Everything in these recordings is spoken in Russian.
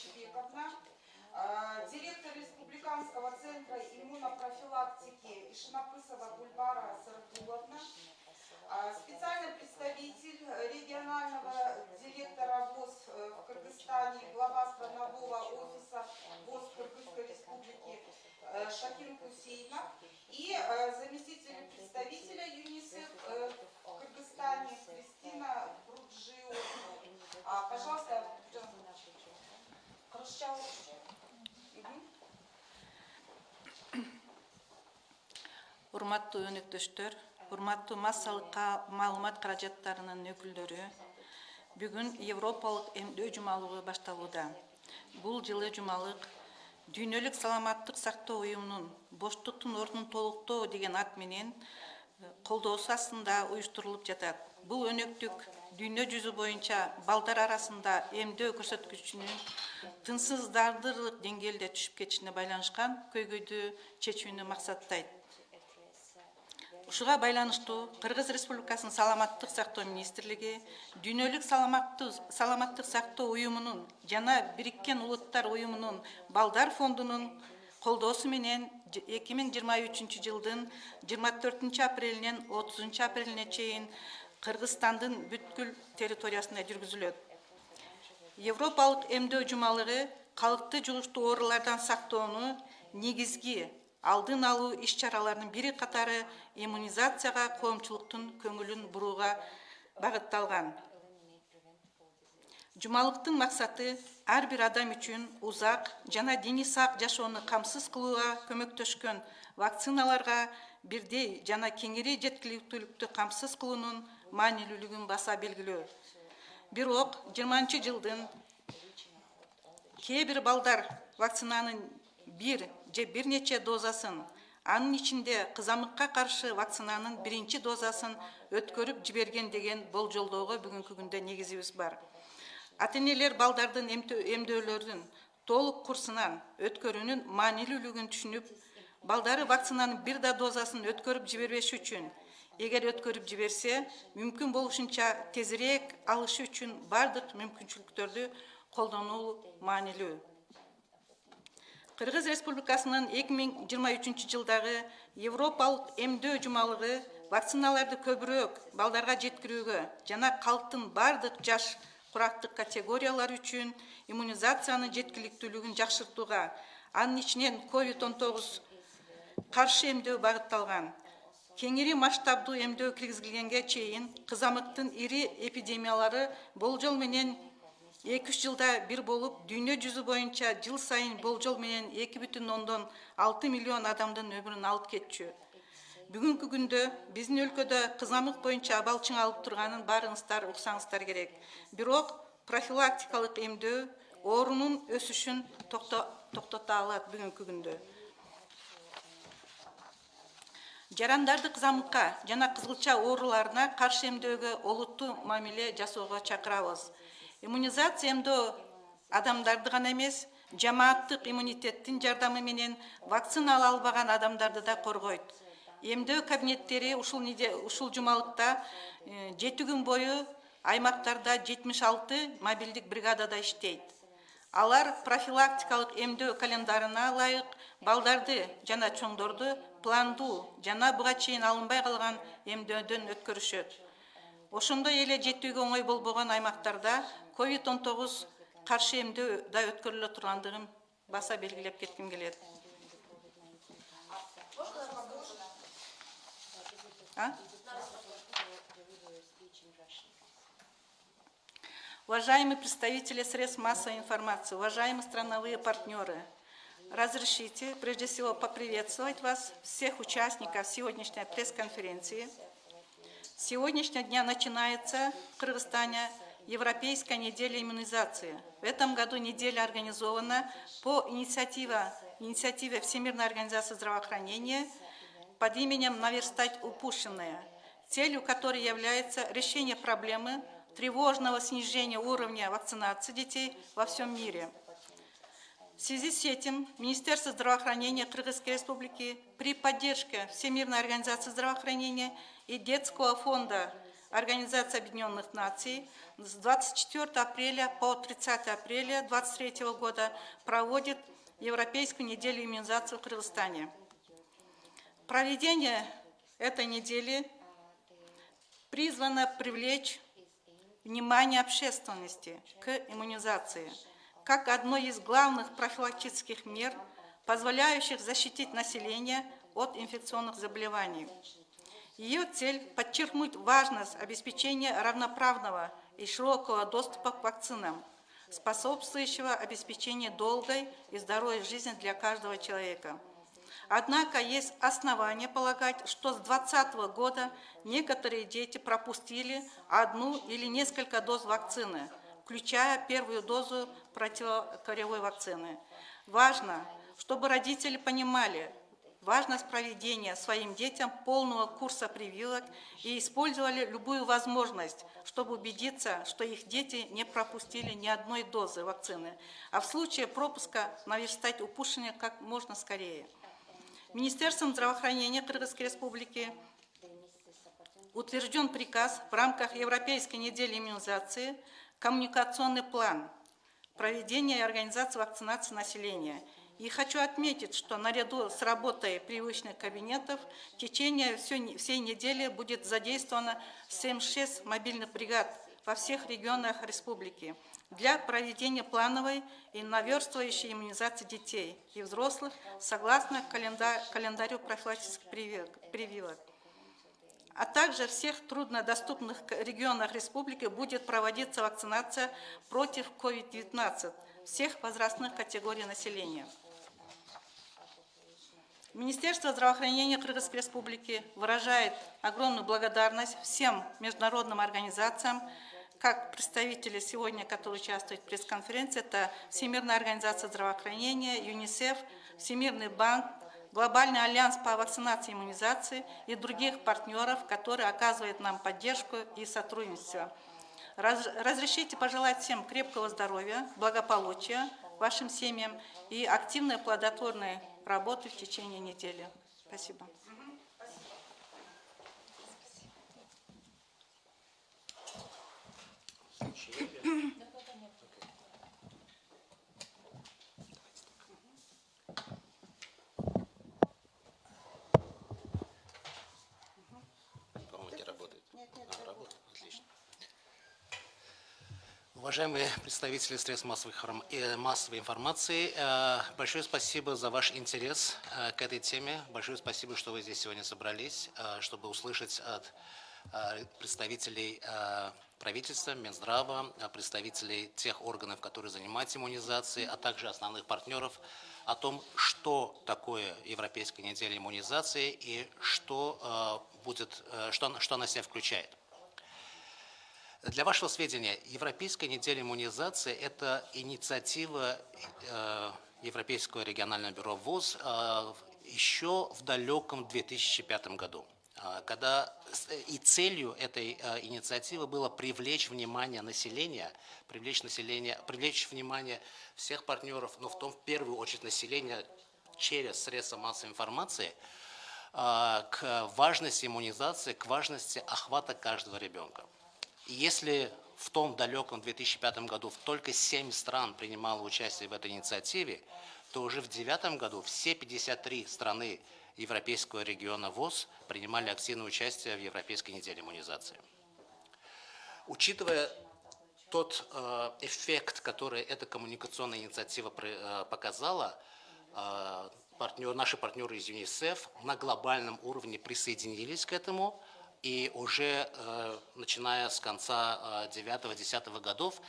Чебековна, а, директор Республиканского центра иммунопрофилактики Ишнапысова Гульбара Сардуловна, а, специальный представитель регионального директора ВОЗ э, в Кыргызстане, глава странового офиса ВОЗ Кыргызской Республики э, Шахин Кусейна и э, заместитель представителя урматтуу өнөктөштөр урматтуу массалык маалымат каражаттарынын өкүлдөрү бүгүн европалык эмдөө жумалыгы башталууда. Бул жылы жумалык дүйнөлүк саламаттык сактоо уюмунун боштуктун ордун толуктоо деген ат менен э, колдоосу астында уюштурулуп жатат. Бул өнөктүк дүйнө жүзү боюнча балдар арасында эмдөө көрсөткүчүнүн тынчсыздандырылык деңгээлде түшүп кетишине байланышкан көйгөйдү чечүүнү максаттайт ушуга байланыштуу кыргыз республикасынын саламаттык сактоо министрлиги дүйнөлүк саламаттык сактоо уюмунун жана бириккен улуттар уюмунун балдар фондунун колдоосу менен эки миң жыйырма үчүнчү жылдын жыйырма төртүнчү апрелинен отузунчу апрелине чейин кыргызстандын бүткүл территориясында жүргүзүлөт. Европалык эмдөө жумалыгы калкты жугуштуу оорулардан сактоону негизги алдын алуу иш чараларынын бири катары иммунизацияга коомчулуктун көңүлүн бурууга багытталган. Жумалыктын максаты ар бир адам үчүн узак жана дени сак жашоону камсыз кылууга көмөктөшкөн вакциналарга бирдей жана кеңири жеткиликтүүлүктү камсыз кылуунун маанилүүлүгүн баса белгилөө бирок жыйырманчы жылдын кээ бир балдар вакцинанын бир же бир нече дозасын анын ичинде кызамыкка каршы вакцинанын биринчи дозасын өткөрүп жиберген деген болжолдоого бүгүнкү күндө негизибиз бар. Ата энелер балдардын эмдөөлөрдүн толук курсунан өткөрүүнүн маанилүүлүгүн түшүнүп балдары вакцинанын бир да дозасын өткөрүп жибербеш үчүн эгер өткөрүп жиберсе мүмкүн болушунча тезирээк алышы үчүн баардык мүмкүнчүлүктөрдү колдонуу маанилүү. Кыргыз республикасынын эки миң жыйырма үчүнчү жылдагы европалык эмдөө жумалыгы вакциналарды көбүрөөк балдарга жеткирүүгө жана калктын баардык жаш курактык категориялары үчүн иммунизациянын жеткиликтүүлүгүн жакшыртууга анын ичинен ковид он тогуз каршы эмдөө багытталган кеңири масштабдуу эмдөө киргизилгенге чейин кызамыктын ири эпидемиялары болжол менен эки үч жылда бир болуп дүйнө жүзү боюнча жыл сайын болжол менен эки бүтүн ондон алты миллион адамдын өмүрүн алып кетчү. Бүгүнкү күндө биздин өлкөдө кызамык боюнча абалчың алып турганын баарыңыздар уксаңыздар керек. Бирок профилактикалык эмдөө оорунун өсүшүн токтото алат бүгүнкү күндө. Жарандарды кызамыкка жана кызылча ооруларына каршы эмдөөгө олуттуу мамиле жасоого чакырабыз. Иммунизация эмдөө адамдарды гана эмес жамааттык иммунитеттин жардамы менен вакцина ала албаган адамдарды да коргойт. Эмдөө кабинеттери ушул ушул жумалыкта э, жети күн бою аймактарда жетимиш алты мобилдик бригадада иштейт. Алар профилактикалык эмдөө календарына ылайык балдарды жана чоңдорду пландуу жана буга чейин алынбай калган эмдөөдөн өткөрүшөт. Ошондой эле жетүүгө оңой болбогон аймактарда ковид он тогуз каршы эмдөө да өткөрүлө тургандыгын баса белгилеп кетким келет. Уважаемые представители средств массовой информации уважаемые страновые партнеры Разрешите, прежде всего, поприветствовать вас, всех участников сегодняшней пресс-конференции. Сегодняшнего дня начинается в Кыргызстане Европейская неделя иммунизации. В этом году неделя организована по инициативе, инициативе Всемирной организации здравоохранения под именем «Наверстать упущенное», целью которой является решение проблемы тревожного снижения уровня вакцинации детей во всем мире – в связи с этим Министерство здравоохранения Кыргызской Республики при поддержке Всемирной организации здравоохранения и Детского фонда Организации Объединенных Наций с 24 апреля по 30 апреля 2023 года проводит Европейскую неделю иммунизации в Кыргызстане. Проведение этой недели призвано привлечь внимание общественности к иммунизации – как одной из главных профилактических мер, позволяющих защитить население от инфекционных заболеваний. Ее цель – подчеркнуть важность обеспечения равноправного и широкого доступа к вакцинам, способствующего обеспечению долгой и здоровой жизни для каждого человека. Однако есть основания полагать, что с 2020 года некоторые дети пропустили одну или несколько доз вакцины, включая первую дозу противокоревой вакцины. Важно, чтобы родители понимали, важность проведения своим детям полного курса прививок и использовали любую возможность, чтобы убедиться, что их дети не пропустили ни одной дозы вакцины, а в случае пропуска наверстать упущение как можно скорее. Министерством здравоохранения Кыргызской Республики утвержден приказ в рамках Европейской недели иммунизации коммуникационный план проведения и организации вакцинации населения – и хочу отметить, что наряду с работой привычных кабинетов в течение всей недели будет задействовано 76 мобильных бригад во всех регионах республики для проведения плановой и наверстывающей иммунизации детей и взрослых согласно календарю профилактических прививок. А также в всех труднодоступных регионах республики будет проводиться вакцинация против COVID-19 всех возрастных категорий населения. Министерство здравоохранения Кыргызской Республики выражает огромную благодарность всем международным организациям, как представители сегодня, которые участвуют в пресс-конференции, это Всемирная организация здравоохранения, ЮНИСЕФ, Всемирный банк, Глобальный альянс по вакцинации и иммунизации и других партнеров, которые оказывают нам поддержку и сотрудничество. Разрешите пожелать всем крепкого здоровья, благополучия вашим семьям и активной плодотворной работы в течение недели. Спасибо. Уважаемые представители средств э, массовой информации, э, большое спасибо за ваш интерес э, к этой теме. Большое спасибо, что вы здесь сегодня собрались, чтобы услышать от представителей правительства, Минздрава, представителей тех органов, которые занимаются иммунизацией, а также основных партнеров о том, что такое Европейская неделя иммунизации и что, будет, что, что она себя включает. Для вашего сведения, Европейская неделя иммунизации – это инициатива э, Европейского регионального бюро ВОЗ э, еще в далеком 2005 году. Э, когда и целью этой инициативы было привлечь внимание населения, привлечь население, привлечь внимание всех партнеров, но в том в первую очередь населения через средства массовой информации к важности иммунизации, к важности охвата каждого ребенка если в том далеком 2005 году только 7 стран принимало участие в этой инициативе, то уже в 2009 году все 53 страны Европейского региона ВОЗ принимали активное участие в Европейской неделе иммунизации. Учитывая тот э, эффект, который эта коммуникационная инициатива э, показала, э, партнер, наши партнеры из ЮНИСЕФ на глобальном уровне присоединились к этому, и уже э, начиная с конца 9-10 э, годов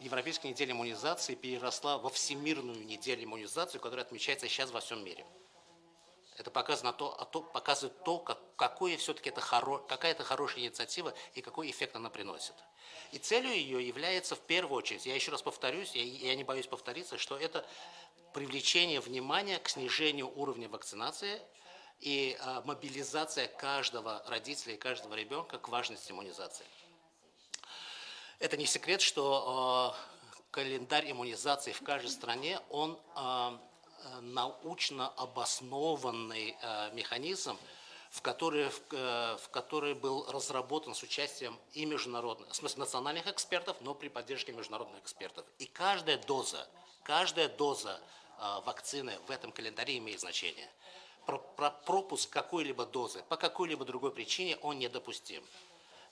Европейская неделя иммунизации переросла во Всемирную неделю иммунизации, которая отмечается сейчас во всем мире. Это показано то, а то, показывает то, как, какое все-таки это хоро, какая это хорошая инициатива и какой эффект она приносит. И целью ее является в первую очередь, я еще раз повторюсь, я, я не боюсь повториться, что это привлечение внимания к снижению уровня вакцинации и а, мобилизация каждого родителя и каждого ребенка к важности иммунизации. Это не секрет, что а, календарь иммунизации в каждой стране, он а, научно обоснованный механизм, в который, в который был разработан с участием и международных, в смысле национальных экспертов, но при поддержке международных экспертов. И каждая доза, каждая доза вакцины в этом календаре имеет значение пропуск какой-либо дозы по какой-либо другой причине он недопустим.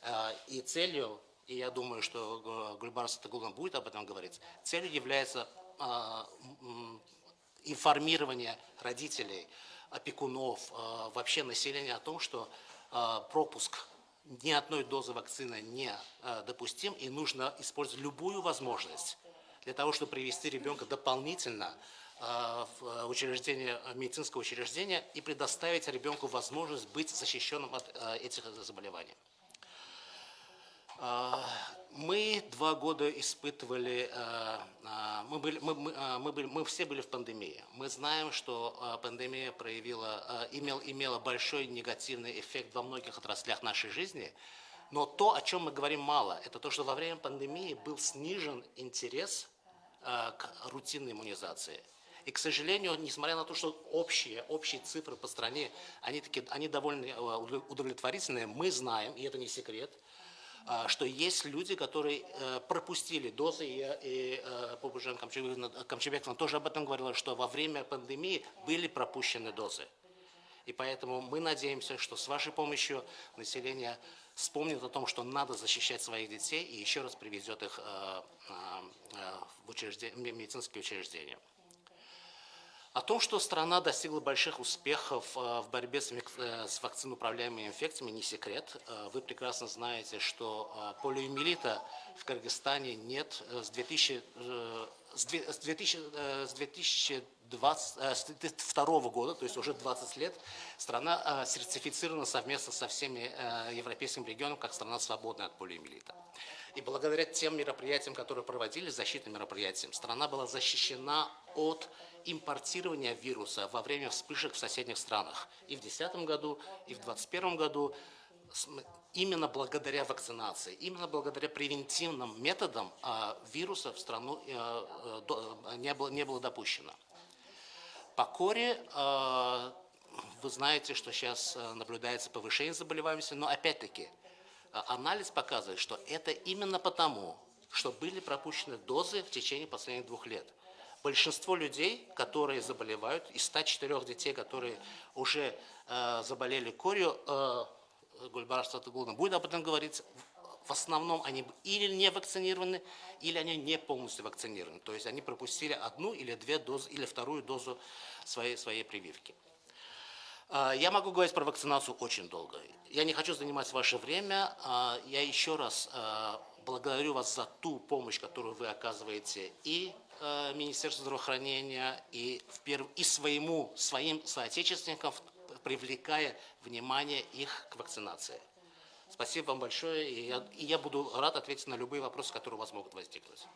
Э, и целью, и я думаю, что Гульбар Сатагулан будет об этом говорить, целью является э, информирование родителей, опекунов, э, вообще населения о том, что пропуск ни одной дозы вакцины не допустим, и нужно использовать любую возможность для того, чтобы привести ребенка дополнительно в учреждение, медицинское учреждение и предоставить ребенку возможность быть защищенным от э, этих заболеваний. Мы два года испытывали, э, э, мы, были, мы, мы, э, были, мы все были в пандемии. Мы знаем, что э, пандемия проявила, э, имел, имела большой негативный эффект во многих отраслях нашей жизни. Но то, о чем мы говорим мало, это то, что во время пандемии был снижен интерес э, к рутинной иммунизации. И, к сожалению, несмотря на то, что общие, общие цифры по стране, они, таки, они довольно э, удовлетворительные, мы знаем, и это не секрет, а, что есть люди, которые э, пропустили дозы, и, и э, Побужан Камчебековна тоже об этом говорила, что во время пандемии были пропущены дозы. И поэтому мы надеемся, что с вашей помощью население вспомнит о том, что надо защищать своих детей и еще раз приведет их э, в учреждение, медицинские учреждения. О том, что страна достигла больших успехов э, в борьбе с э, вакциноуправляемыми инфекциями, не секрет. Э, вы прекрасно знаете, что полиомиелита в Кыргызстане нет с 2000, с 2000, с 2022 года, то есть уже 20 лет, страна сертифицирована совместно со всеми европейскими регионами как страна свободная от полиомиелита. И благодаря тем мероприятиям, которые проводили, защитным мероприятиям, страна была защищена от импортирования вируса во время вспышек в соседних странах. И в 2010 году, и в 2021 году именно благодаря вакцинации, именно благодаря превентивным методам а, вируса в страну э, э, не было, не было допущено. По коре э, вы знаете, что сейчас наблюдается повышение заболеваемости, но опять-таки анализ показывает, что это именно потому, что были пропущены дозы в течение последних двух лет – большинство людей, которые заболевают, из 104 детей, которые уже э, заболели корью, э, Гульбара Статагулна будет об этом говорить, в основном они или не вакцинированы, или они не полностью вакцинированы. То есть они пропустили одну или две дозы, или вторую дозу своей, своей прививки. Э, я могу говорить про вакцинацию очень долго. Я не хочу занимать ваше время. Э, я еще раз э, благодарю вас за ту помощь, которую вы оказываете и Министерству здравоохранения и, в перв... и своему, своим соотечественникам, привлекая внимание их к вакцинации. Спасибо вам большое, и я, и я буду рад ответить на любые вопросы, которые у вас могут возникнуть.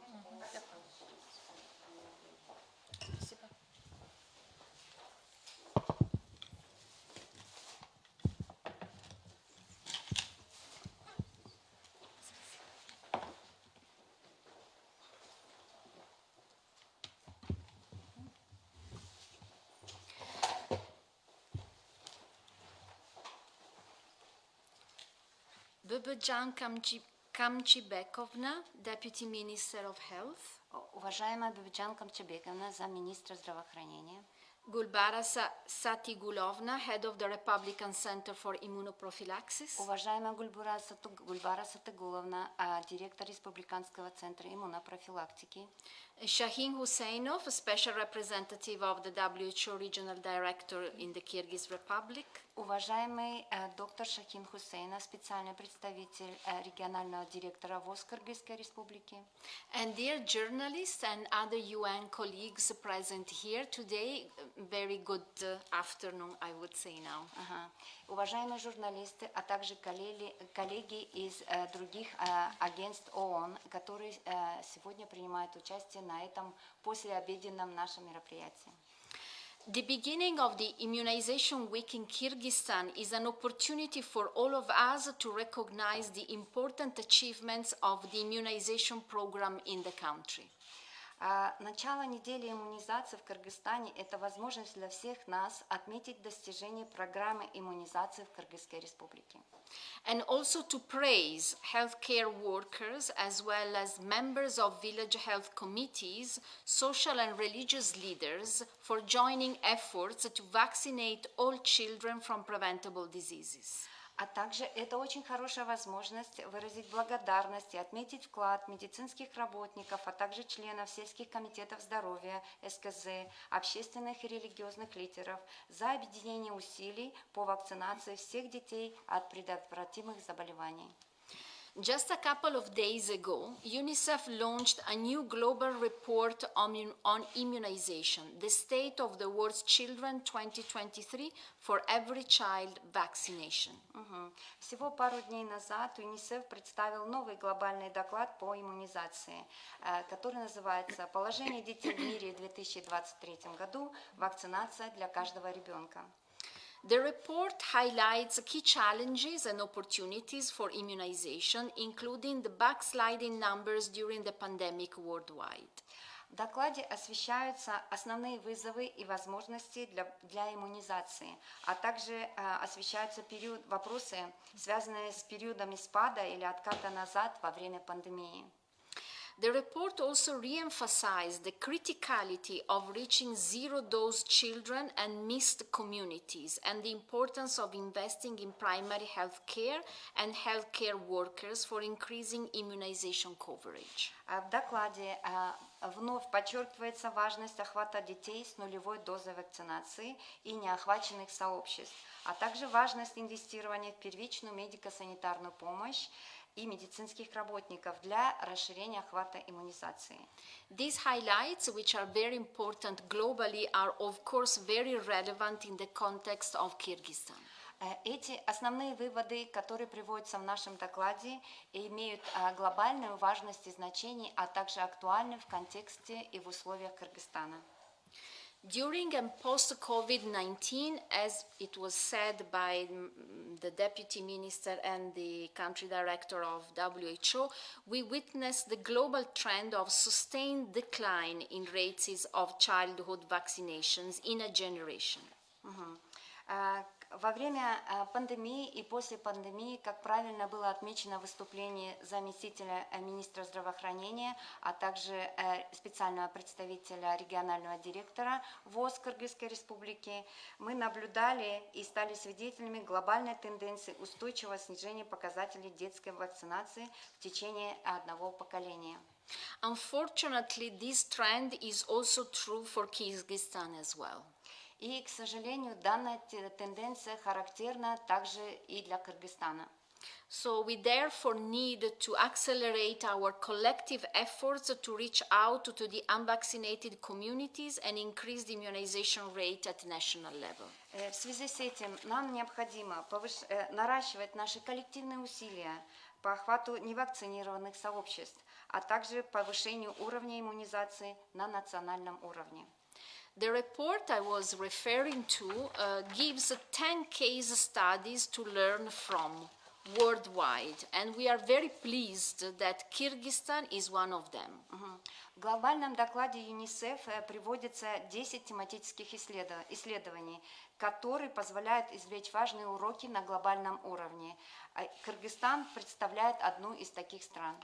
Бабаджан Камчибековна, Deputy Minister of Health. Уважаемая Бабиджан Камчебековна, замминистра здравоохранения. Gulbara Satigulovna, Head of the Republican Center for Immunoprophylaxis. Уважаемая Гульбара, Гульбара Сатыгуловна, директор Республиканского центра иммунопрофилактики. Shahin Husseinov, Special Representative of the WHO Regional Director in the Kyrgyz Republic. Уважаемый доктор Шахин Хусейна, специальный представитель регионального директора ВОЗ Кыргызской Республики. And dear journalists and other UN colleagues present here today, very good afternoon, I would say now. Ага. Уважаемые журналисты, а также коллеги, коллеги из э, других э, агентств ООН, которые э, сегодня принимают участие на этом послеобеденном нашем мероприятии. The beginning of the Immunization Week in Kyrgyzstan is an opportunity for all of us to recognize the important achievements of the immunization program in the country. Начало недели иммунизации в Кыргызстане – это возможность для всех нас отметить достижения программы иммунизации в Кыргызской Республике. And also to praise healthcare workers as well as members of village health committees, social and religious leaders for joining efforts to vaccinate all children from preventable diseases. А также это очень хорошая возможность выразить благодарность и отметить вклад медицинских работников, а также членов сельских комитетов здоровья, СКЗ, общественных и религиозных лидеров за объединение усилий по вакцинации всех детей от предотвратимых заболеваний. Just a couple of days ago, UNICEF launched a new global report on, immu- on immunization, the state of the world's children 2023 for every child vaccination. Мгм. Всего пару дней назад ЮНИСЕФ представил новый глобальный доклад по иммунизации, э, который называется «Положение детей в мире в 2023 году. Вакцинация для каждого ребенка». The report highlights key challenges and opportunities for immunization, including the backsliding numbers during the pandemic worldwide. В докладе освещаются основные вызовы и возможности для, для иммунизации, а также э, освещаются период, вопросы, связанные с периодами спада или отката назад во время пандемии. The report also re-emphasized the criticality of reaching zero-dose children and missed communities and the importance of investing in primary health care and healthcare workers for increasing immunization coverage. А В докладе а, вновь подчеркивается важность охвата детей с нулевой дозой вакцинации и неохваченных сообществ, а также важность инвестирования в первичную медико-санитарную помощь и медицинских работников для расширения охвата иммунизации. These highlights, which are very important globally, are of course very relevant in the context of Kyrgyzstan. Э, Эти основные выводы, которые приводятся в нашем докладе, имеют а, глобальную важность и значение, а также актуальны в контексте и в условиях Кыргызстана. During and post COVID 19, as it was said by mm, the Deputy Minister and the Country Director of WHO, we witnessed the global trend of sustained decline in rates of childhood vaccinations in a generation. А, к- Во время а, пандемии и после пандемии, как правильно было отмечено в выступлении заместителя э, министра здравоохранения, а также э, специального представителя регионального директора ВОЗ Кыргызской Республики, мы наблюдали и стали свидетелями глобальной тенденции устойчивого снижения показателей детской вакцинации в течение одного поколения. Unfortunately, this trend is also true for Kyrgyzstan as well. И, к сожалению, данная те- тенденция характерна также и для Кыргызстана. So we therefore need to accelerate our collective efforts to reach out to the unvaccinated communities and increase the immunization rate at national level. Э, В связи с этим нам необходимо э, наращивать наши коллективные усилия по охвату невакцинированных сообществ, а также повышению уровня иммунизации на национальном уровне. The report I was referring to uh, gives 10 case studies to learn from worldwide, and we are very pleased that Kyrgyzstan is one of them. Мгм. В глобальном докладе ЮНИСЕФ э, приводится 10 тематических исследов- исследований, которые позволяют извлечь важные уроки на глобальном уровне. А Кыргызстан представляет одну из таких стран.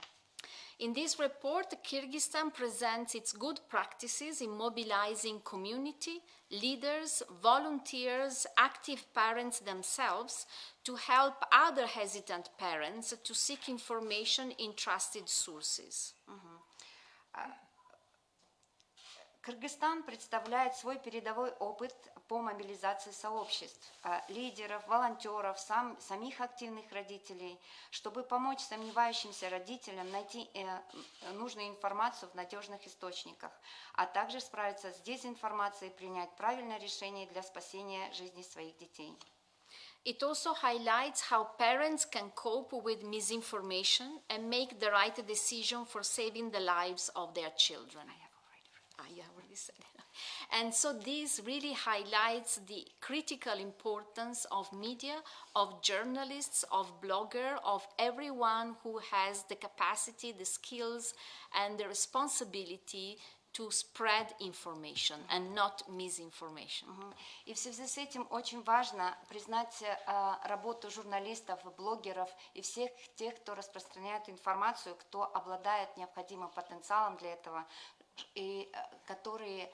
In this report, Kyrgyzstan presents its good practices in mobilizing community, leaders, volunteers, active parents themselves to help other hesitant parents to seek information in trusted sources. Mm-hmm. Uh, Кыргызстан представляет свой передовой опыт по мобилизации сообществ, а, лидеров, волонтеров, сам, самих активных родителей, чтобы помочь сомневающимся родителям найти э, нужную информацию в надежных источниках, а также справиться с дезинформацией и принять правильное решение для спасения жизни своих детей. It also highlights how parents can cope with misinformation and make the right decision for saving the lives of their children. Ah, you have already said it. And so this really highlights the critical importance of media, of journalists, of blogger, of everyone who has the capacity, the skills, and the responsibility to spread information and not misinformation. Мгм. И в связи с этим очень важно признать э, работу журналистов, блогеров и всех тех, кто распространяет информацию, кто обладает необходимым потенциалом для этого, и э, которые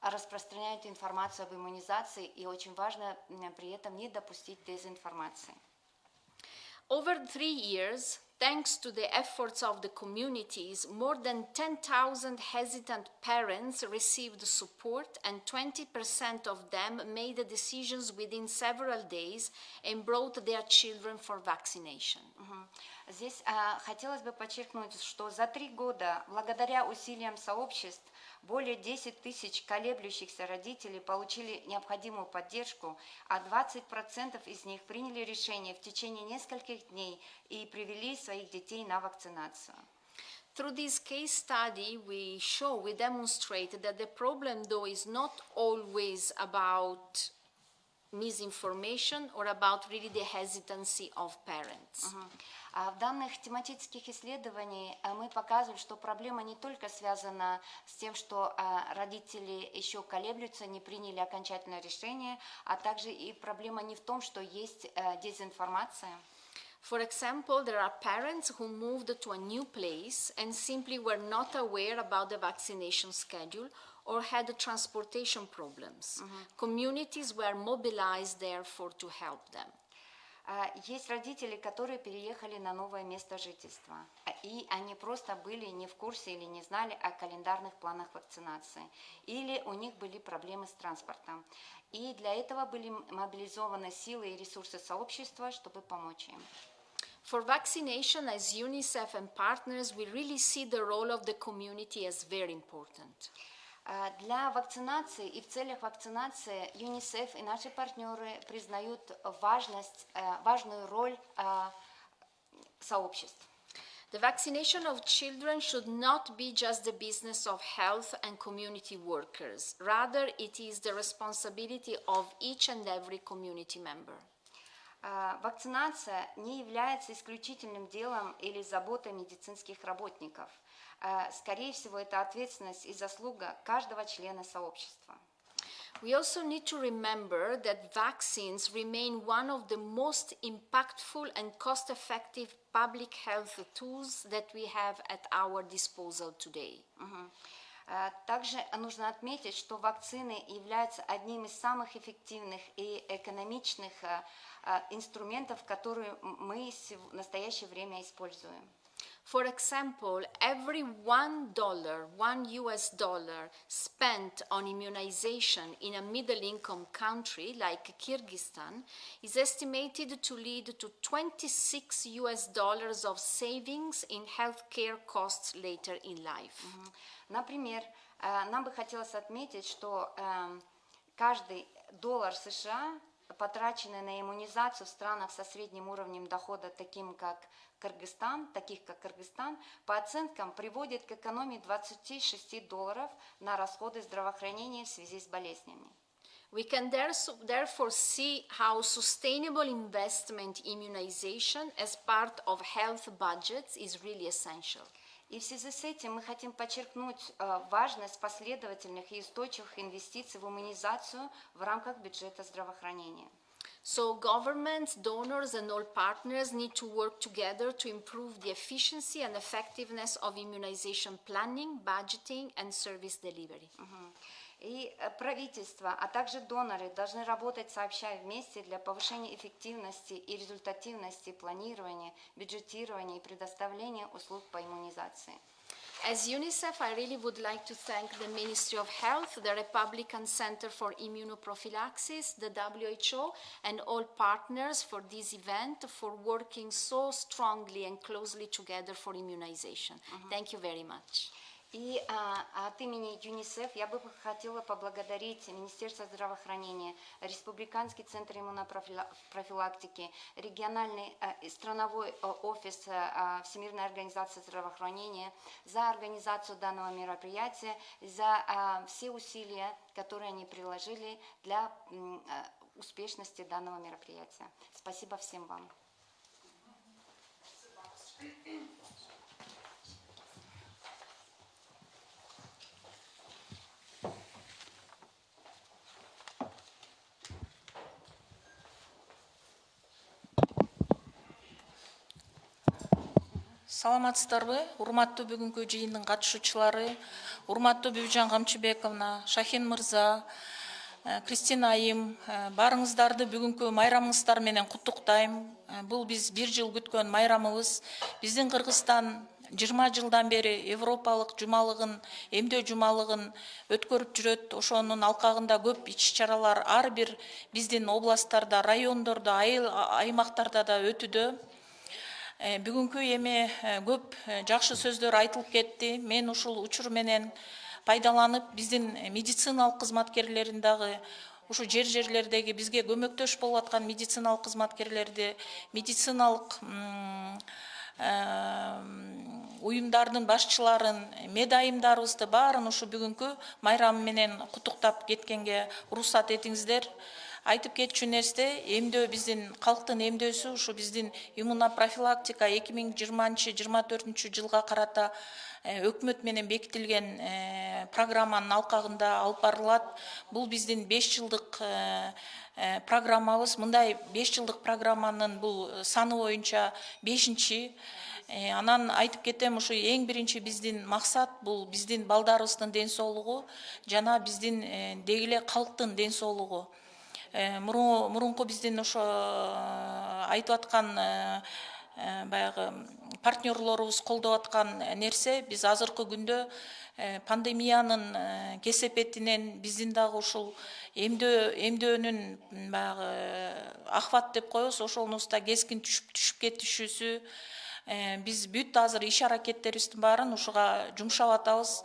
распространяют информацию об иммунизации, и очень важно при этом не допустить дезинформации. Over three years, Thanks to the efforts of the communities, more than 10,000 hesitant parents received support and 20% of them made the decisions within several days and brought their children for vaccination. Здесь а, хотелось бы подчеркнуть, что за три года, благодаря усилиям сообществ, более 10 тысяч колеблющихся родителей получили необходимую поддержку, а 20% из них приняли решение в течение нескольких дней и привели своих детей на вакцинацию. Through this case study, we show, we demonstrate that the problem, though, is not always about misinformation or about really the hesitancy of parents. А В данных тематических исследованиях а, мы показываем, что проблема не только связана с тем, что а, родители еще колеблются, не приняли окончательное решение, а также и проблема не в том, что есть э, дезинформация. For example, there are parents who moved to a new place and simply were not aware about the vaccination schedule or had transportation problems. Communities were mobilized, therefore, to help them. А, Есть родители, которые переехали на новое место жительства, а, и они просто были не в курсе или не знали о календарных планах вакцинации, или у них были проблемы с транспортом. И для этого были мобилизованы силы и ресурсы сообщества, чтобы помочь им. For vaccination, as UNICEF and partners, we really see the role of the community as very important. А, Для вакцинации и в целях вакцинации ЮНИСЕФ и наши партнеры признают важность, э, важную роль а, сообществ. The vaccination of children should not be just the business of health and community workers. Rather, it is the responsibility of each and every community member. А, Вакцинация не является исключительным делом или заботой медицинских работников. А, Скорее всего, это ответственность и заслуга каждого члена сообщества. We also need to remember that vaccines remain one of the most impactful and cost effective public health tools that we have at our disposal today. А, Также нужно отметить, что вакцины являются одним из самых эффективных и экономичных а, инструментов, которые мы в настоящее время используем. For example, every one dollar, one US dollar spent on immunization in a middle income country like Kyrgyzstan is estimated to lead to 26 US dollars of savings in healthcare costs later in life. Например, э, нам бы хотелось отметить, что эм, каждый доллар США, потраченный на иммунизацию в странах со средним уровнем дохода, таким как Кыргызстан, таких как Кыргызстан, по оценкам приводит к экономии 26 долларов на расходы здравоохранения в связи с болезнями. We can therefore see how sustainable investment in immunization as part of health budgets is really essential. И в связи с этим мы хотим подчеркнуть э, важность последовательных и устойчивых инвестиций в иммунизацию в рамках бюджета здравоохранения. So governments, donors, and all partners need to work together to improve the efficiency and effectiveness of immunization planning, budgeting, and service delivery. И э, правительство, а также доноры должны работать сообща вместе для повышения эффективности и результативности планирования, бюджетирования и предоставления услуг по иммунизации. As UNICEF, I really would like to thank the Ministry of Health, the Republican Center for Immunoprophylaxis, the WHO, and all partners for this event for working so strongly and closely together for immunization. Thank you very much. И а, от имени ЮНИСЕФ я бы хотела поблагодарить Министерство здравоохранения, Республиканский центр иммунопрофилактики, региональный а, и страновой а, офис а, Всемирной организации здравоохранения за организацию данного мероприятия, за а, все усилия, которые они приложили для а, успешности данного мероприятия. Спасибо всем вам. Саламатсыздарбы урматтуу бүгүнкү жыйындын катышуучулары урматтуу бүбүжан камчыбековна шахин мырза Э, Кристина айым, э, барыңыздарды бүгүнкү майрамыңыздар менен куттуктайм. Э, Бул биз бир жыл күткөн майрамыбыз. Биздин Кыргызстан 20 жылдан бери европалык жумалыгын, эмдөө жумалыгын өткөрүп жүрөт. Ошонун алкагында көп иш чаралар ар бир биздин областтарда, райондордо, айыл- аймактарда да өтүдө. Э, Бүгүнкү эми э, көп э, жакшы сөздөр айтылып кетти. Мен ушул учур менен пайдаланып биздин медициналык кызматкерлерин дагы ушу жер жерлердеги бизге көмөктөш болуп аткан медициналык кызматкерлерди медициналык уюмдардын башчыларын медайымдарыбызды баарын ушу бүгүнкү майрам менен куттуктап кеткенге уруксат этиңиздер айтып кетчү нерсе эмдөө биздин калктын эмдөөсү ушу биздин иммунопрофилактика эки миң жыйырманчы жыйырма төртүнчү жылга карата э, өкмөт менен бекитилген э, программанын алкагында алып барылат. Бул биздин беш жылдык э, программабыз. Мындай беш жылдык программанын бул саны боюнча бешинчи. Анан айтып кетем ушу эң биринчи биздин максат бул биздин балдарыбыздын ден соолугу жана биздин деги эле калктын ден соолугу мурунку биздин ошо э, айтып аткан э, э, баягы партнерлорубуз колдоп аткан нерсе биз азыркы күндө э, пандемиянын э, кесепетинен биздин дагы ушул эмдөө эмдөөнүн баягы э, ахват деп коебуз ошонубузда кескин түшүп кетишүүсү Э, биз бүт азыр иш аракеттерибиздин баарын ушуга жумшап атабыз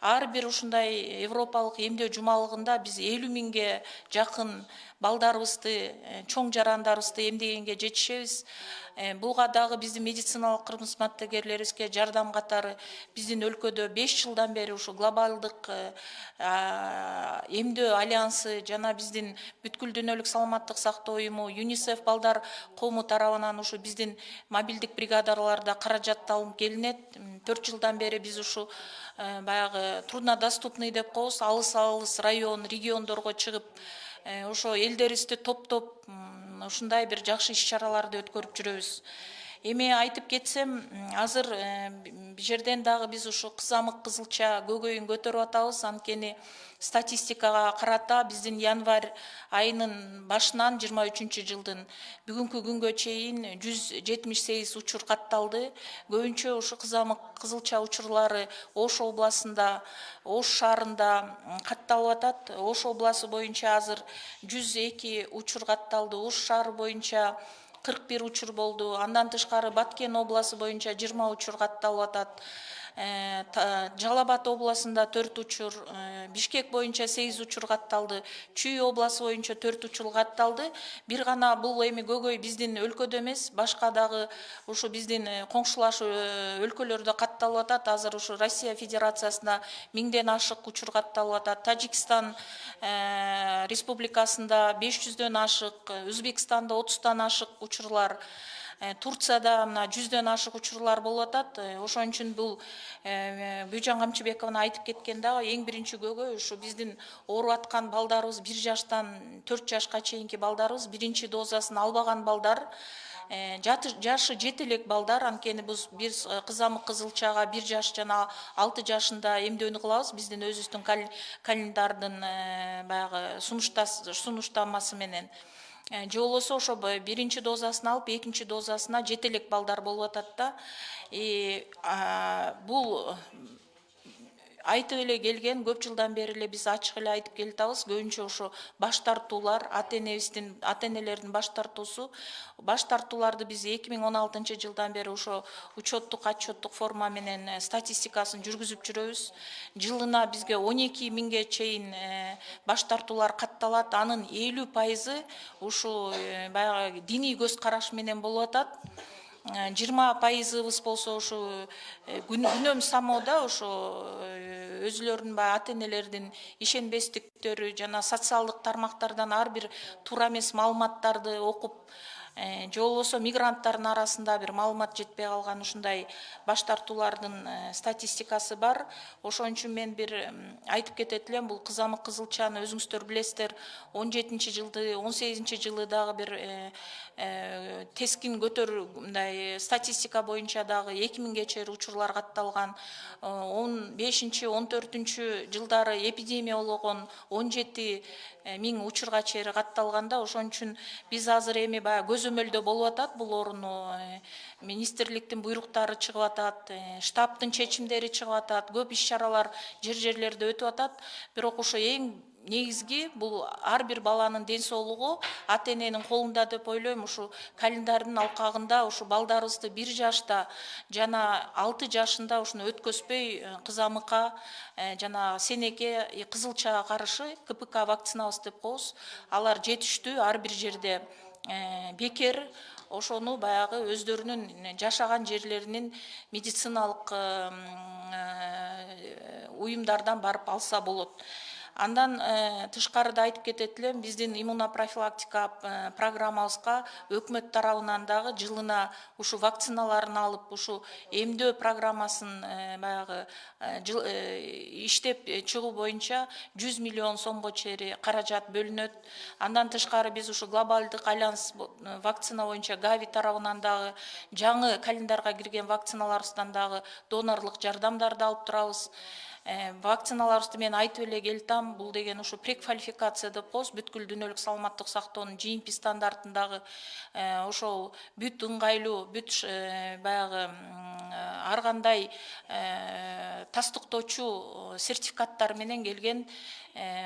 ар бир ушундай европалык эмдөө жумалыгында биз элүү миңге жакын балдарыбызды э, чоң жарандарыбызды эмдегенге жетишебиз буга дагы биздин медициналык кызматкерлерибизге жардам катары биздин өлкөдө беш жылдан бери ушу глобалдык э, эмдөө альянсы жана биздин бүткүл дүйнөлүк саламаттык сактоо уюму юнисеф балдар коому тарабынан ушу биздин мобилдик бригадаларда каражат алынып келинет төрт жылдан бери биз ушу э, баягы труднодоступный деп коебуз. Алыс алыс район региондорго чыгып э, ошо элдерибизди топтоп ушундай бир жакшы иш чараларды өткөрүп жүрөбүз. Эми айтып кетсем азыр э, б жерден дагы биз ушу кызамык кызылча көкөйүн көтөрүп атабыз. Анткени статистикага карата биздин январь айынын башынан жыйырма үчүнчү жылдын бүгүнкү күнгө чейин жүз жетимиш сегиз учур катталды. Көбүнчө ушу кызамык кызылча учурлары ош областында ош шаарында катталып атат. Ош областы боюнча азыр жүз эки учур катталды. Ош шаары боюнча кырк бир учур болду. Андан тышкары баткен областы боюнча жыйырма учур катталып атат. Та- жалал абад областында төрт учур э, бишкек боюнча сегиз учур катталды. Чүй областы боюнча төрт учур катталды. Бир гана бул эми көкөй биздин өлкөдө эмес. Башка дагы ушу биздин э, коңшулаш э, өлкөлөрдө катталып атат. Азыр ушу россия федерациясында миңден ашык учур катталып атат. Тажикстан э, республикасында беш жүздөн ашык э, өзбекстанда отуздан ашык учурлар Э, турцияда мына жүздөн ашык учурлар болуп атат. Э, ошон үчүн бул э, бүйжан камчыбековна айтып кеткен дагы эң биринчи көкөй ушу биздин ооруп аткан балдарыбыз бир жаштан төрт жашка чейинки балдарыбыз биринчи дозасын албаган балдар. Э, жашы жете элек балдар. Анткени биз биз э, кызамык кызылчага бир жаш жана алты жашында эмдөөнү кылабыз. Биздин өзүбүздүн кал- календардын э, баягы сунуштамасы менен Э, же болбосо ошо биринчи дозасын алып экинчи дозасына жете элек балдар болуп атат да. И, бул айтып эле келген көп жылдан бери эле биз ачык эле айтып келатабыз көбүнчө ошо баш тартуулар ата энебиздин ата энелердин баш тартуусу. Баш тартууларды биз эки миң он алтынчы жылдан бери ошо учеттук отчеттук форма менен э, статистикасын жүргүзүп жүрөбүз. Жылына бизге он эки миңге чейин э, баш тартуулар катталат. Анын элүү пайызы ушул э, баягы диний көз караш менен болуп атат. Жыйырма пайызыбыз болсо ушу э, күн- күнөм самоодо ошо э, өзүлөрүнүн баягы ата энелердин ишенбестиктөрү жана социалдык тармактардан ар бир туура эмес маалыматтарды окуп Э, же болбосо мигранттардын арасында бир маалымат жетпей калган ушундай баш тартуулардын э, статистикасы бар. Ошон үчүн мен бир айтып кетет элем бул кызамык кызылчаны өзүңүздөр билесиздер. Он жетинчи жылды он сегизинчи жылы дагы бир э, тескин көтөр мындай статистика боюнча дагы эки миңге чейин учурлар катталган. Он бешинчи он төртүнчү жылдары эпидемия болгон он жети миң учурга чейин катталганда ошон үчүн биз азыр эми баягы көзөмөлдө болуп атат. Бул ооруну министрликтин буйруктары чыгып атат штабтын чечимдери чыгып атат. Көп иш чаралар жер жерлерде өтүп атат. Бирок ошо эң негизги бул ар бир баланын ден соолугу ата эненин колунда деп ойлойм. Ушу календардын алкагында ушу балдарыбызды бир жашта жана алты жашында ушуну өткөзбөй кызамыкка жана сенеке кызылчага каршы кпк вакцинабыз деп коебуз. Алар жетиштүү ар бир жерде бекер ошону баягы өздөрүнүн жашаган жерлеринин медициналык уюмдардан барып алса болот андан э, тышкарыда айтып кетет элем биздин иммунопрофилактика э, программабызга өкмөт тарабынан дагы жылына ушу вакциналарын алып ушу эмдөө программасын э, баягы иштеп чыгуу боюнча жүз миллион сомго чейин каражат бөлүнөт андан тышкары биз ушу глобалдык альянс вакцина боюнча гави тарабынан дагы жаңы календарга кирген вакциналарыбыздан дагы донорлук жардамдарды алып турабыз Э, вакциналарыбызды мен айтып эле келатам бул деген ушу преквалификация деп коебуз бүткүл дүйнөлүк саламаттык сактоонун GMP стандартындагы э, ошол бүт ыңгайлуу бүт э, баягы ар кандай тастыктоочу сертификаттар менен келген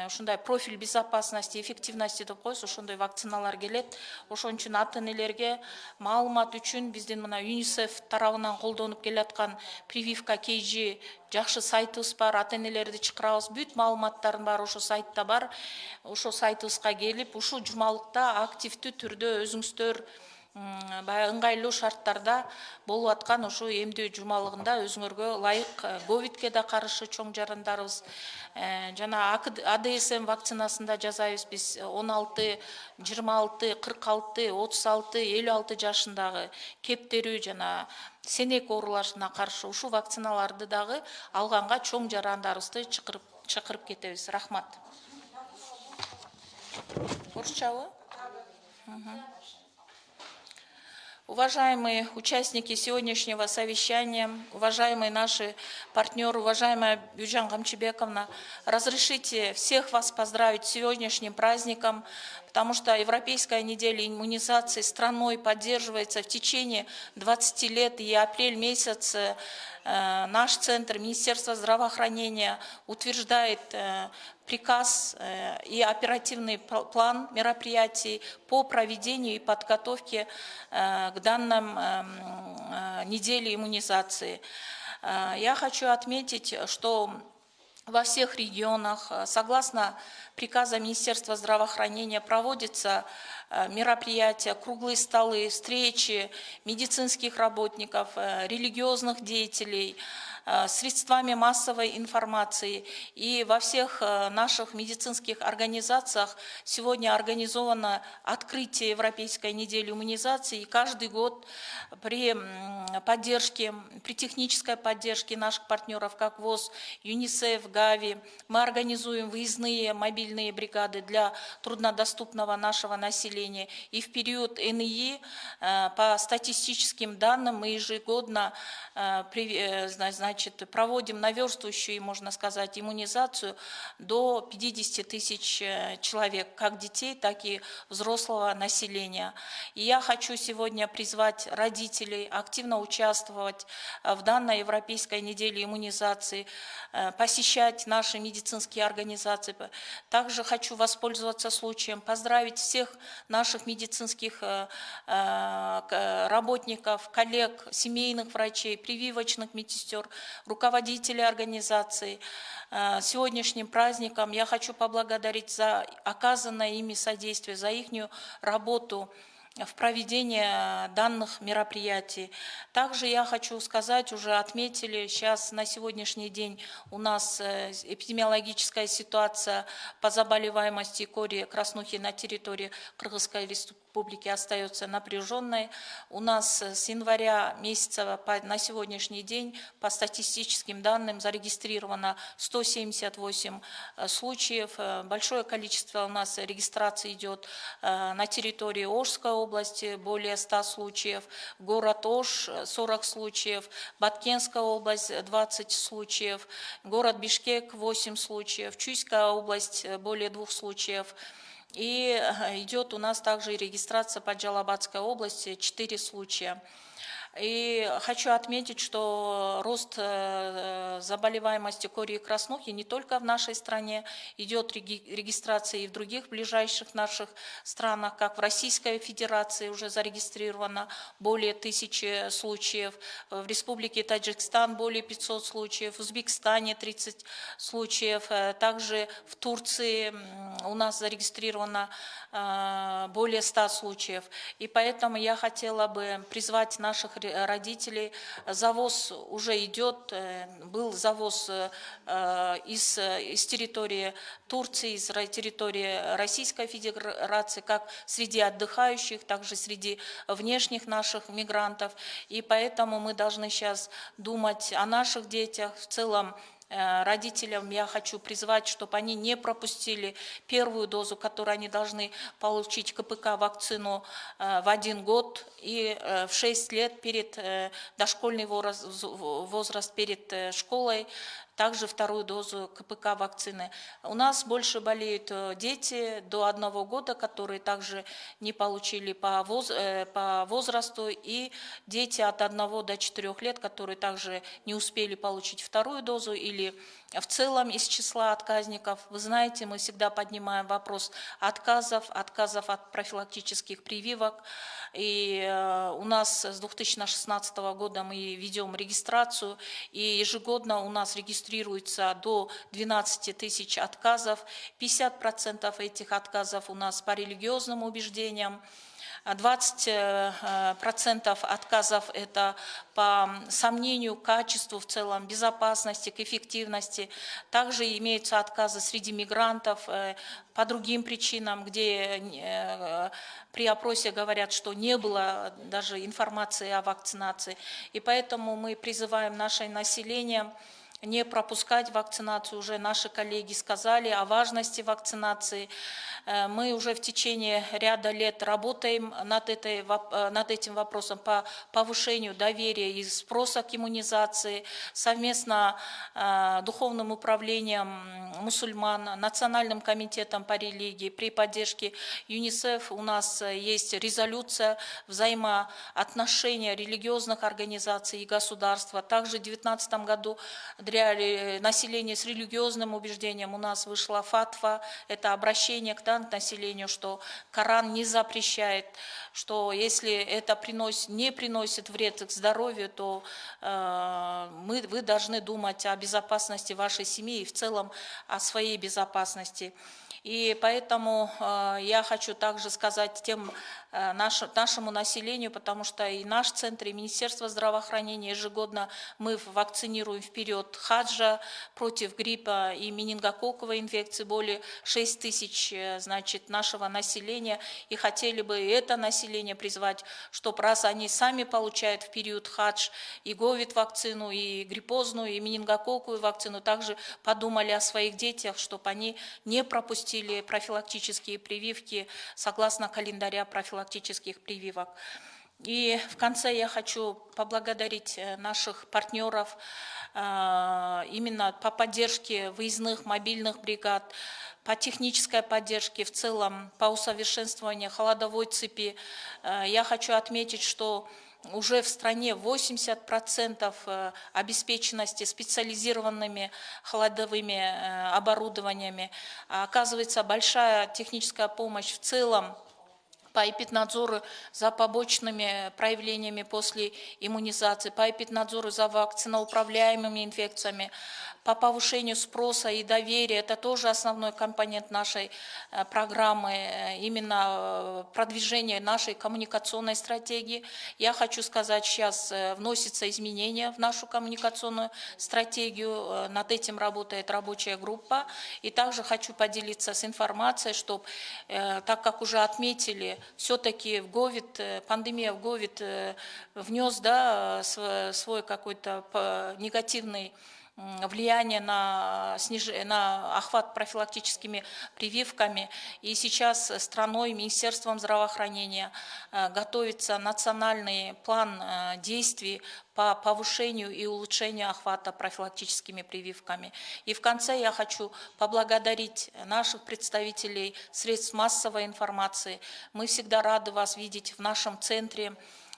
ушундай профиль безопасности эффективности деп коебуз ошондой вакциналар келет. Ошон үчүн ата энелерге маалымат үчүн биздин мына юнисеф тарабынан колдонуп келаткан прививка kg жакшы сайтыбыз бар ата энелерди чакырабыз. Бүт маалыматтардын баары ошол сайтта бар. Ошол сайтыбызга келип ушул жумалыкта активдүү түрдө өзүңүздөр баягы ыңгайлуу шарттарда болуп аткан ушул эмдөө жумалыгында өзүңөргө ылайык э, ковидке да каршы чоң жарандарыбыз э, жана адсм вакцинасында жасайбыз биз. Он алты жыйырма алты кырк алты отуз алты элүү алты жашындагы кептерүү жана сенек ооруларына каршы ушул вакциналарды дагы алганга чоң жарандарыбызды чакырып чакырып кетебиз. Рахмат. Орусчабы Уважаемые участники сегодняшнего совещания, уважаемые наши партнеры, уважаемая Бюджан Гамчебековна, разрешите всех вас поздравить с сегодняшним праздником, потому что Европейская неделя иммунизации страной поддерживается в течение 20 лет, и апрель месяц э, наш центр Министерства здравоохранения утверждает э, приказ э, и оперативный план мероприятий по проведению и подготовке к данным неделе иммунизации. Я хочу отметить, что во всех регионах, э, согласно приказа Министерства здравоохранения, проводятся э, мероприятия, круглые столы, встречи медицинских работников, э, религиозных деятелей, средствами массовой информации. И во всех э, наших медицинских организациях сегодня организовано открытие Европейской недели иммунизации. И каждый год при поддержке, при технической поддержке наших партнеров, как ВОЗ, ЮНИСЕФ, ГАВИ, мы организуем выездные мобильные бригады для труднодоступного нашего населения. И в период НИИ э, по статистическим данным мы ежегодно значит, значит, проводим наверстывающую, можно сказать, иммунизацию до 50 тысяч э, человек, как детей, так и взрослого населения. И я хочу сегодня призвать родителей активно участвовать э, в данной Европейской неделе иммунизации, э, посещать наши медицинские организации. Также хочу воспользоваться случаем, поздравить всех наших медицинских работников, коллег, семейных врачей, прививочных медсестер, руководители организации. Э, сегодняшним праздником я хочу поблагодарить за оказанное ими содействие, за их работу в проведении данных мероприятий. Также я хочу сказать, уже отметили, сейчас на сегодняшний день у нас э, эпидемиологическая ситуация по заболеваемости кори краснухи на территории Кыргызской республики остается напряженной. У нас с января месяца на сегодняшний день по статистическим данным зарегистрировано 178 э, случаев. Э, Большое количество у нас регистрации идет э, на территории Ожской области, более 100 случаев, город Ош э, 40 случаев, Баткенская область э, 20 случаев, город Бишкек 8 случаев, Чуйская область э, более двух случаев. И э, идет у нас также регистрация по Джалабадской области 4 случая. И хочу отметить, что рост э, заболеваемости кори и краснухи не только в нашей стране, идет реги- регистрация и в других ближайших наших странах, как в Российской Федерации уже зарегистрировано более тысячи случаев, в Республике Таджикистан более 500 случаев, в Узбекистане 30 случаев, э, также в Турции у нас зарегистрировано э, более 100 случаев. И поэтому я хотела бы призвать наших родителей. Завоз уже идет, э, был завоз э, э, из, э, из территории Турции, из территории Российской Федерации, как среди отдыхающих, также среди внешних наших мигрантов. И поэтому мы должны сейчас думать о наших детях, в целом Э, Родителям. Я хочу призвать, чтобы они не пропустили первую дозу, которую они должны получить КПК вакцину э, в один год и э, в 6 лет перед э, дошкольный возраст, перед э, школой также вторую дозу КПК вакцины. У нас больше болеют э, дети до одного года, которые также не получили по, воз- э, по возрасту, и дети от одного до четырех лет, которые также не успели получить вторую дозу или в целом из числа отказников. Вы знаете, мы всегда поднимаем вопрос отказов, отказов от профилактических прививок. И э, у нас с 2016 года мы ведем регистрацию, и ежегодно у нас регистрируется до 12 тысяч отказов. 50% этих отказов у нас по религиозным убеждениям, 20% э, процентов отказов – это по сомнению качеству в целом, безопасности, к эффективности. Также имеются отказы среди мигрантов э, по другим причинам, где э, при опросе говорят, что не было даже информации о вакцинации. И поэтому мы призываем наше население не пропускать вакцинацию. Уже наши коллеги сказали о важности вакцинации. Э, Мы уже в течение ряда лет работаем над, этой, э, над этим вопросом по повышению доверия и спроса к иммунизации. Совместно э, Духовным управлением мусульман, Национальным комитетом по религии при поддержке ЮНИСЕФ у нас есть резолюция взаимоотношения религиозных организаций и государства. Также в 2019 году для ре- населения с религиозным убеждением у нас вышла фатва, это обращение к да, населению, что Коран не запрещает, что если это приносит, не приносит вред к здоровью, то э, мы, вы должны думать о безопасности вашей семьи и в целом о своей безопасности. И поэтому э, я хочу также сказать тем э, наш- нашему населению, потому что и наш центр, и Министерство здравоохранения ежегодно мы вакцинируем вперед хаджа против гриппа и менингококковой инфекции более 6 тысяч э, значит, нашего населения. И хотели бы это население призвать, чтобы раз они сами получают в период хадж и говид вакцину, и гриппозную, и менингококковую вакцину, также подумали о своих детях, чтобы они не пропустили профилактические прививки согласно календаря профилактических прививок. И в конце я хочу поблагодарить э, наших партнеров э, именно по поддержке выездных мобильных бригад, по технической поддержке, в целом по усовершенствованию холодовой цепи. Э, Я хочу отметить, что уже в стране 80% э, обеспеченности специализированными холодовыми э, оборудованиями. А Оказывается, большая техническая помощь в целом по эпиднадзору за побочными проявлениями после иммунизации, по эпиднадзору за вакциноуправляемыми инфекциями, по повышению спроса и доверия. Это тоже основной компонент нашей э, программы, э, именно э, продвижение нашей коммуникационной стратегии. Я хочу сказать, сейчас вносятся изменения в нашу коммуникационную стратегию. Над этим работает рабочая группа. И также хочу поделиться с информацией, чтобы, так как уже отметили, все-таки в э, пандемия в э, внес да, св- свой какой-то негативный влияние на, сниж- на охват профилактическими прививками. И сейчас страной, Министерством здравоохранения э, готовится национальный план э, действий по повышению и улучшению охвата профилактическими прививками. И в конце я хочу поблагодарить наших представителей средств массовой информации. Мы всегда рады вас видеть в нашем центре.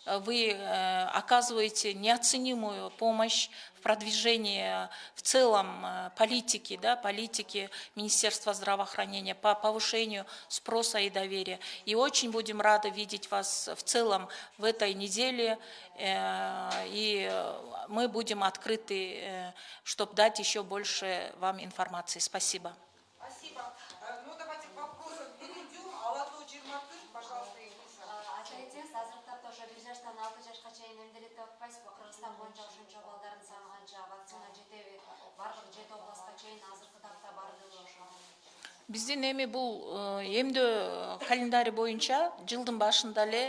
Вы э, оказываете неоценимую помощь в продвижении э, в целом э, политики, да, политики Министерства здравоохранения по повышению спроса и доверия. И очень будем рады видеть вас в целом в этой неделе. И мы будем открыты, чтобы дать еще больше вам информации. Спасибо. Ошо бир жаштан алты жашка чейин эмделетти атпайсызбы? Кыргызстан боюнча ошончо балдардын саны канча? Вакцина жетеби баардык жети областка чейин азыркы тапта бардыгы ошо Биздин эми бул э, эмдөө календари боюнча жылдын башында эле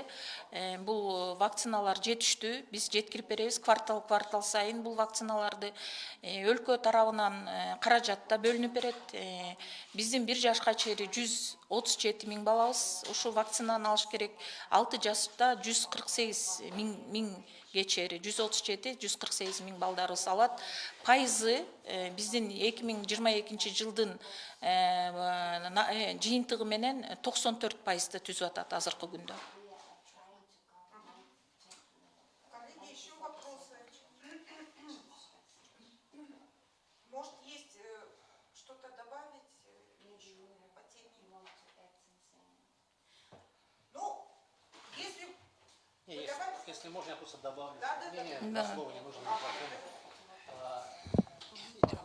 э, бул вакциналар жетиштүү. Биз жеткирип беребиз квартал квартал сайын бул вакциналарды э, өлкө тарабынан э, каражат да бөлүнүп берет. Э, Биздин бир жашка чейин жүз отуз жети миң балабыз ушул вакцинаны алыш керек. Алты жашта жүз кырк сегиз миң кечери 137-148 миң балдары салат пайызы биздин 2022 жылдын жыйынтыгы менен 94 пайызды түзүп атат азыркы күндө если, можно, я просто добавлю. Да, да, не, да. слово не нужно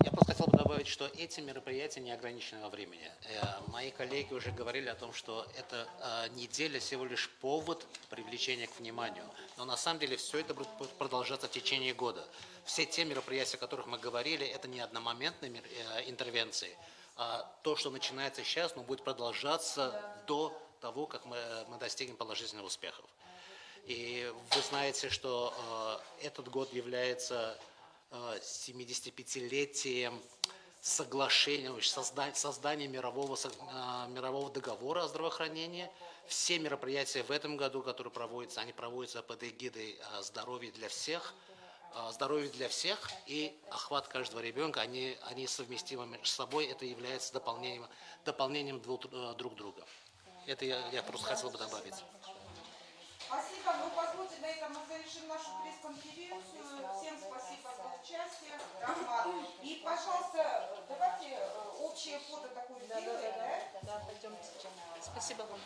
Я просто хотел бы добавить, что эти мероприятия не ограничены во времени. Э, Мои коллеги уже говорили о том, что эта э, неделя всего лишь повод привлечения к вниманию. Но на самом деле все это будет продолжаться в течение года. Все те мероприятия, о которых мы говорили, это не одномоментные э, интервенции. А То, что начинается сейчас, но будет продолжаться до того, как мы, мы достигнем положительных успехов. И вы знаете, что э, этот год является э, 75-летием соглашения, создания, мирового, э, мирового договора о здравоохранении. Все мероприятия в этом году, которые проводятся, они проводятся под эгидой э, здоровья для всех, э, здоровье для всех и охват каждого ребенка, они, они совместимы между собой, это является дополнением, дополнением э, друг друга. Это я, я просто хотел бы добавить. Спасибо. Ну, позвольте, на этом мы завершим нашу пресс-конференцию. Всем спасибо за участие. Рахмат. И, пожалуйста, давайте э, общее фото такое сделаем, да? Спасибо вам.